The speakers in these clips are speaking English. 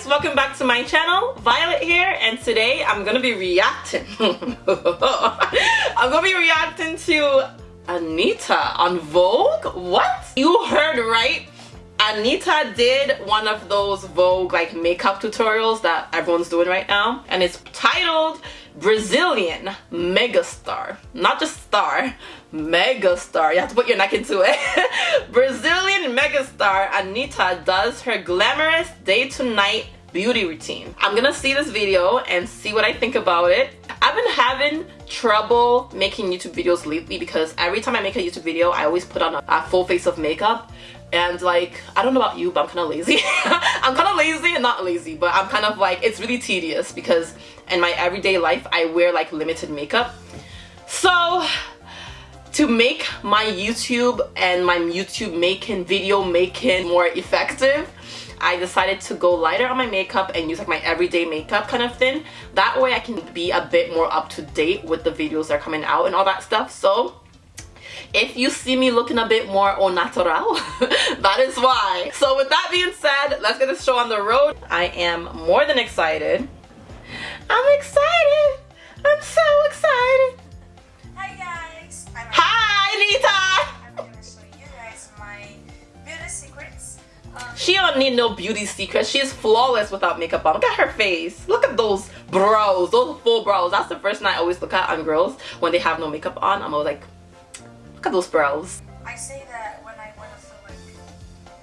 guys welcome back to my channel violet here and today i'm gonna be reacting. I'm gonna be reacting to anitta on vogue? What? You heard right. Anitta did one of those vogue like makeup tutorials that everyone's doing right now and it's titled brazilian megastar. Not just star megastar. You have to put your neck into it megastar anitta does her glamorous day to night beauty routine. I'm gonna see this video and see what i think about it. I've been having trouble making youtube videos lately because every time i make a youtube video i always put on a, a full face of makeup. And like i don't know about you but i'm kind of lazy. I'm kind of lazy and not lazy but i'm kind of like it's really tedious because in my everyday life i wear like limited makeup. So to make my youtube and my youtube making video making more effective I decided to go lighter on my makeup and use like my everyday makeup kind of thing. That way I can be a bit more up to date with the videos that are coming out and all that stuff. So if you see me looking a bit more au natural, that is why. So with that being said, let's get this show on the road. I am more than excited. I'm excited. I'm so excited. She don't need no beauty secrets. She's flawless without makeup on. Look at her face. Look at those brows. Those full brows. That's the first thing I always look at on girls when they have no makeup on. I'm always like, look at those brows. I say that when I want to feel like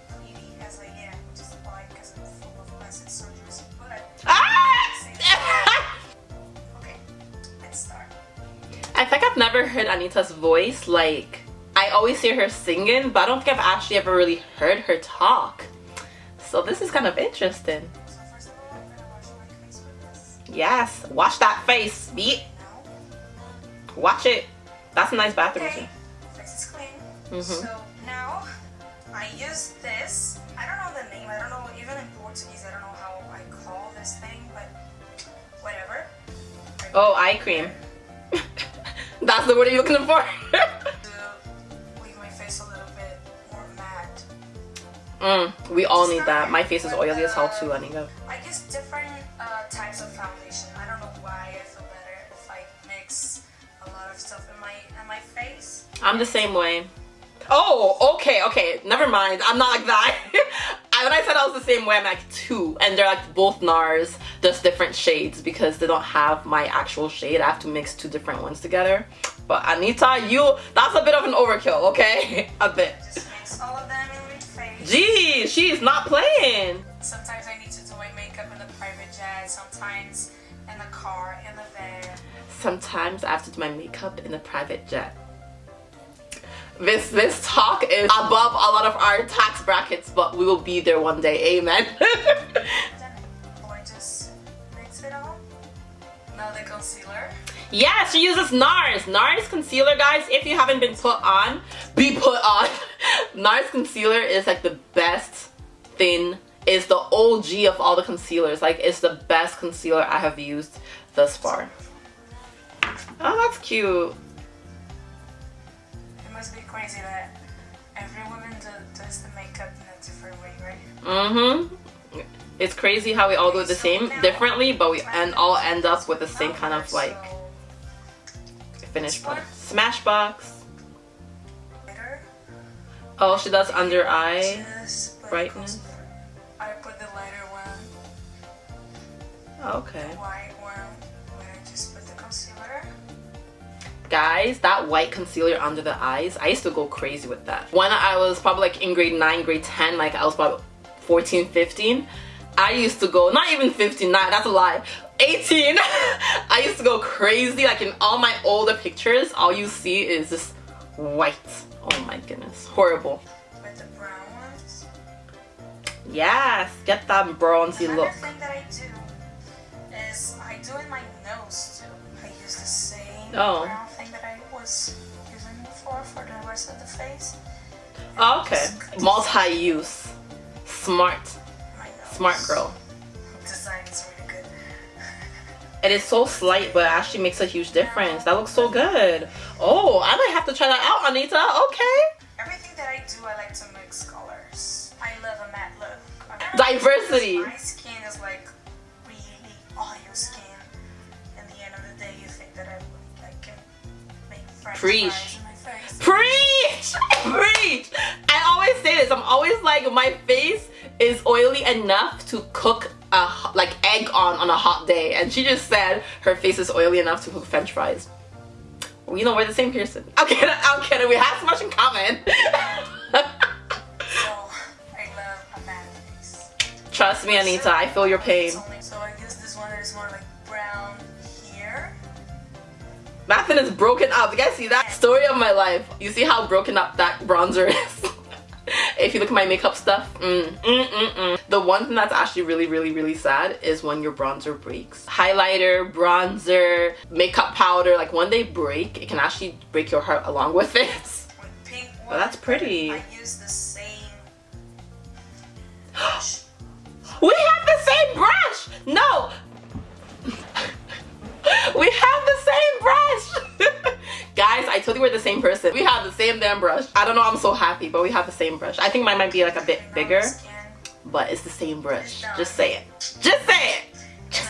pretty as I am, which is why because I'm full of plastic surgeries. But Ah! okay, let's start. I think I've never heard Anitta's voice. Like, I always hear her singing, but I don't think I've actually ever really heard her talk. So this is kind of interesting. So first of all, I'm gonna wash my face with this. Yes, wash that face, beat. Watch it. That's a nice bathroom okay, face is clean. Mhm. So now I use this. I don't know the name. I don't know even in Portuguese. I don't know how I call this thing, but whatever. Oh, eye cream. That's the word you're looking for. mm, we all need that. My face is oily as hell too, Anitta. I use different uh, types of foundation. I don't know why I feel better if I mix a lot of stuff in my in my face. I'm the same way. Oh, okay, okay. Never mind. I'm not like that. I, when I said I was the same way, I'm like two. And they're like both NARS, just different shades because they don't have my actual shade. I have to mix two different ones together. But Anitta, you, that's a bit of an overkill, okay? a bit. Just mix all of them in my face. Gee, she's not playing. Sometimes I need to do my makeup in a private jet. Sometimes in the car, in the van. Sometimes I have to do my makeup in a private jet. This this talk is above a lot of our tax brackets, but we will be there one day. Amen. Then I just mix it all. Now the concealer. yeah, she uses NARS. NARS concealer, guys. If you haven't been put on, be put on. NARS concealer is like the best thing. Is the OG of all the concealers. Like it's the best concealer I have used thus far. Oh, that's cute. It must be crazy that every woman do, does the makeup in a different way, right? Mm-hmm. It's crazy how we all do it the same differently, but we and all end up with the same kind of like finished product. Smashbox. Oh, she does under eye. Brightness. I put the lighter one, oh, Okay. white one, where I just put the concealer. Guys, that white concealer under the eyes, I used to go crazy with that. When I was probably like in grade 9, grade 10, like I was probably 14, 15, I used to go, not even 15, not, that's a lie, 18, I used to go crazy. Like in all my older pictures, all you see is just white. Oh my goodness, horrible. With the brown ones. Yes, get that bronzy Another look. thing that I do is I do in my nose too. I use the same Oh. brown thing that I was using before for the rest of the face. Oh, okay, multi-use, smart, smart girl. Design is really good. It is so slight, but it actually makes a huge difference. That looks so good. Oh, I might have to try that out, Anitta. Okay. Everything that I do, I like to mix colors. I love a matte look. Diversity. My skin is like really oily skin. In the end of the day, you think that I would like can make French Preach. Preach! Preach! I always say this. I'm always like, my face is oily enough to cook a like egg on on a hot day. And she just said her face is oily enough to cook French fries. You know, we're the same person. I'm kidding. I'm kidding. We have so much in common. So I love a bad face. Trust me, Anitta. I feel your pain. So I use this one is more like brown here. That thing is broken up. You guys see that? Story of my life. You see how broken up that bronzer is? if you look at my makeup stuff, mm, mm, mm, mm. The one thing that's actually really, really, really sad is when your bronzer breaks. Highlighter, bronzer, makeup powder, like when they break, it can actually break your heart along with it. with pink one. Well, that's pretty. Guys, I told you we're the same person. We have the same damn brush. I don't know, I'm so happy, but we have the same brush. I think mine might be like a bit bigger, but it's the same brush. Just say it. Just say it! Just.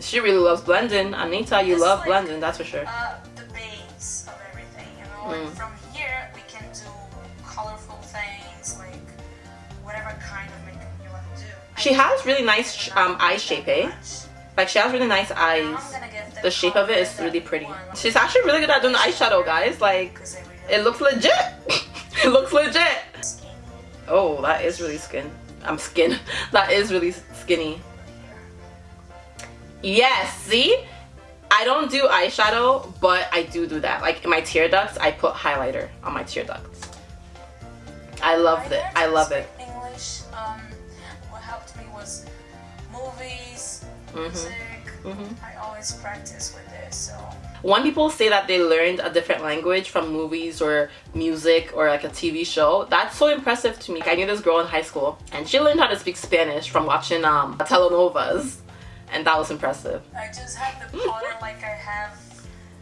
She really loves blending. Anitta, you love blending, that's for sure. She has really nice um, eye shape, eh? Like she has really nice eyes. The shape of it is really pretty. She's actually really good at doing the eyeshadow, guys. Like it looks legit. it looks legit. Oh, that is really skin. I'm skin. That is really skinny. Yes, see? I don't do eyeshadow, but I do do that. Like in my tear ducts, I put highlighter on my tear ducts. I love it. I love it. Mm-hmm. Mhm. I always practice with this, so When people say that they learned a different language from movies or music or like a TV show, that's so impressive to me. I knew this girl in high school and she learned how to speak Spanish from watching um, telenovas and that was impressive. I just have the powder like I have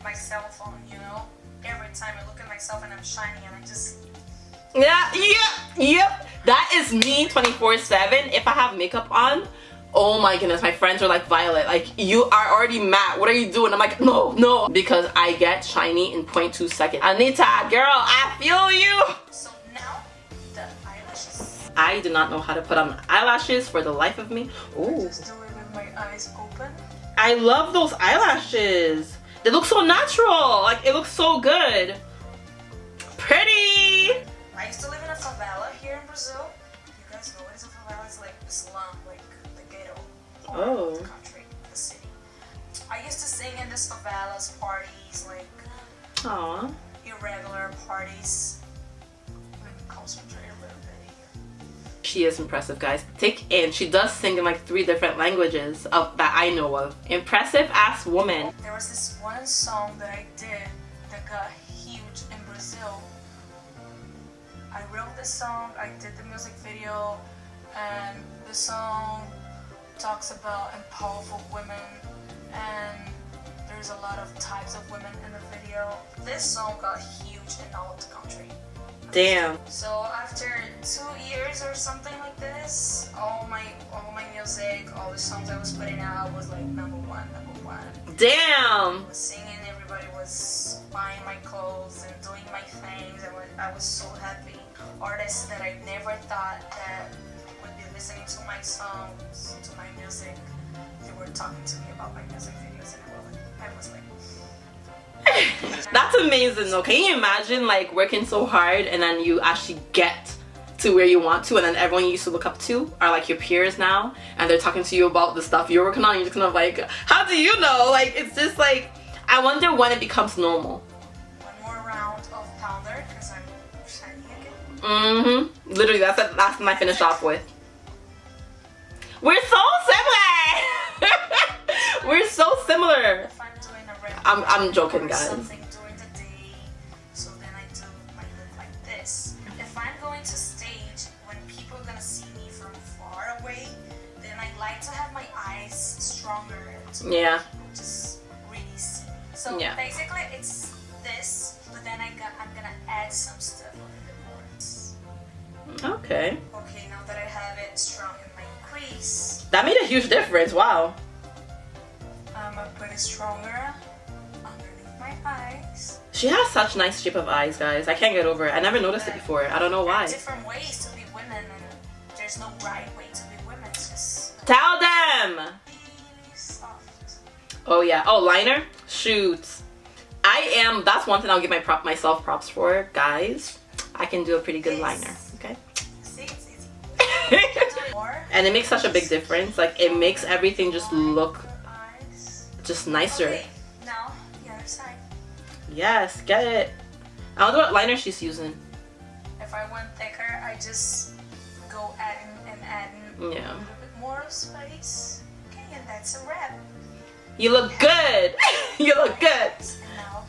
my cell phone. You know, every time I look at myself and I'm shining, and I just Yeah, yeah, yep. That is me 24-7. If I have makeup on, oh my goodness, my friends are like, Violet, like, you are already matte. What are you doing? I'm like, no, no. Because I get shiny in 0.2 seconds. Anitta, girl, I feel you. so now the eyelashes. I do not know how to put on eyelashes for the life of me. Ooh, Just do my eyes open. I love those eyelashes. They look so natural. Like, it looks so good. Pretty. I used to live in a favela here in Brazil. You guys know what is a favela? It's like slum, like ghetto Oh. the country, the city. I used to sing in this favelas parties, like Aw. irregular parties. Let me concentrate a little bit here. She is impressive, guys. Take in. She does sing in like three different languages of that I know of. Impressive ass woman. There was this one song that I did that got huge in Brazil. I wrote the song, I did the music video, and the song talks about powerful women, and there's a lot of types of women in the video. This song got huge in all of the country. Damn. So after two years or something like this, all my all my music, all the songs I was putting out was like number one, number one. Damn. was singing, everybody was buying my clothes and doing my things. I was, I was so happy. Artists that I never thought that listening to my songs, to my music, they were talking to me about my music videos, and I was, I was like, That's amazing though. Can you imagine like working so hard and then you actually get to where you want to and then everyone you used to look up to are like your peers now and they're talking to you about the stuff you're working on you're just kind of like, how do you know? Like it's just like I wonder when it becomes normal. one more round of pounder because I'm shiny again. Mm-hmm. Literally that's the last thing I finished off with. We're so similar! We're so similar. I'm doing a red I'm- going to stage when people are gonna see me from far away, then I'm or joking, guys. Something That made a huge difference. Wow. getting stronger underneath my eyes. She has such nice shape of eyes, guys. I can't get over it. I never noticed it before. I don't know why. different ways to be women, and there's no right way to be women. It's just Tell them! Oh yeah. Oh, liner? Shoot. I am, that's one thing I'll give my prop myself props for, guys. I can do a pretty good liner, okay? See, it's easy. And it makes such a big difference. Like, it makes everything just look just nicer. Okay, now the other side. Yes, get it. I wonder what liner she's using. If I want thicker, I just go adding and adding Yeah. a little bit more space. Okay, and that's a wrap. You look good. you look good. Now.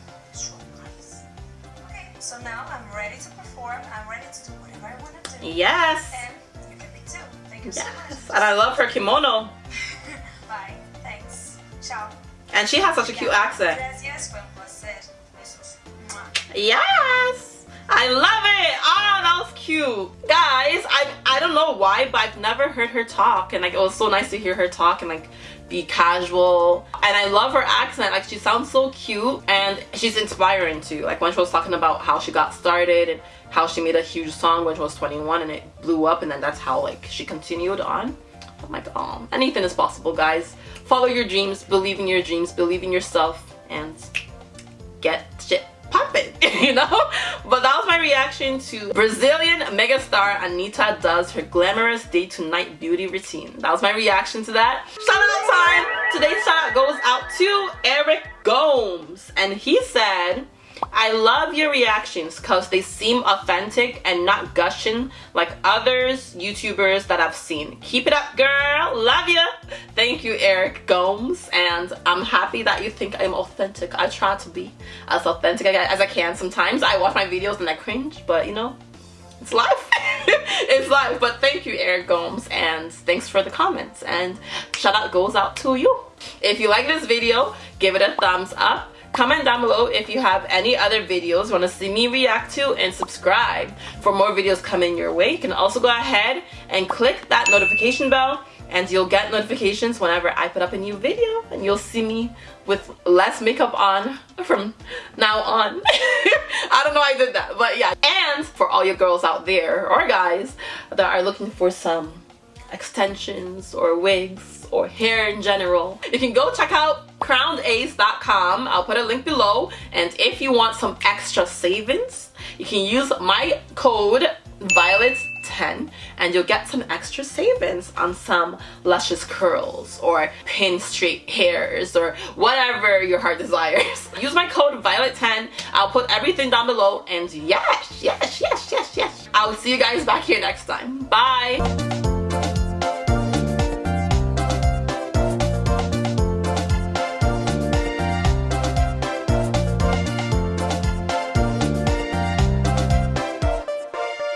Okay, so now I'm ready to perform. I'm ready to do whatever I want to do. Yes. And Yes. And I love her kimono. Bye. Thanks. Ciao. And she has such a cute accent. Gracias. Fue un placer. Besos. Mwah. Yes! I love it! Oh, that was cute. Guys, I I don't know why, but I've never heard her talk. And like it was so nice to hear her talk and like be casual. And I love her accent. Like she sounds so cute and she's inspiring too. Like when she was talking about how she got started and how she made a huge song when she was 21 and it blew up and then that's how like she continued on. I'm like, oh, anything is possible, guys. Follow your dreams, believe in your dreams, believe in yourself, and get shit popping, you know? But that was my reaction to Brazilian megastar Anitta does her glamorous day to night beauty routine. That was my reaction to that. Shout out time! Today's shout out goes out to Eric Gomes. And he said, I love your reactions because they seem authentic and not gushing like others YouTubers that I've seen. Keep it up, girl. Love ya. Thank you, Eric Gomes. And I'm happy that you think I'm authentic. I try to be as authentic as I can. Sometimes I watch my videos and I cringe, but you know, it's life. it's life. But thank you, Eric Gomes, and thanks for the comments. And shout out goes out to you. If you like this video, give it a thumbs up. Comment down below if you have any other videos want to see me react to and subscribe for more videos coming your way. You can also go ahead and click that notification bell and you'll get notifications whenever I put up a new video and you'll see me with less makeup on from now on. I don't know how I did that, but yeah. And for all you girls out there or guys that are looking for some extensions or wigs or hair in general, you can go check out crownedace.com. I'll put a link below. And if you want some extra savings, you can use my code violet10 and you'll get some extra savings on some luscious curls or pin straight hairs or whatever your heart desires. Use my code violet10. I'll put everything down below and yes, yes, yes, yes, yes. I'll see you guys back here next time. Bye.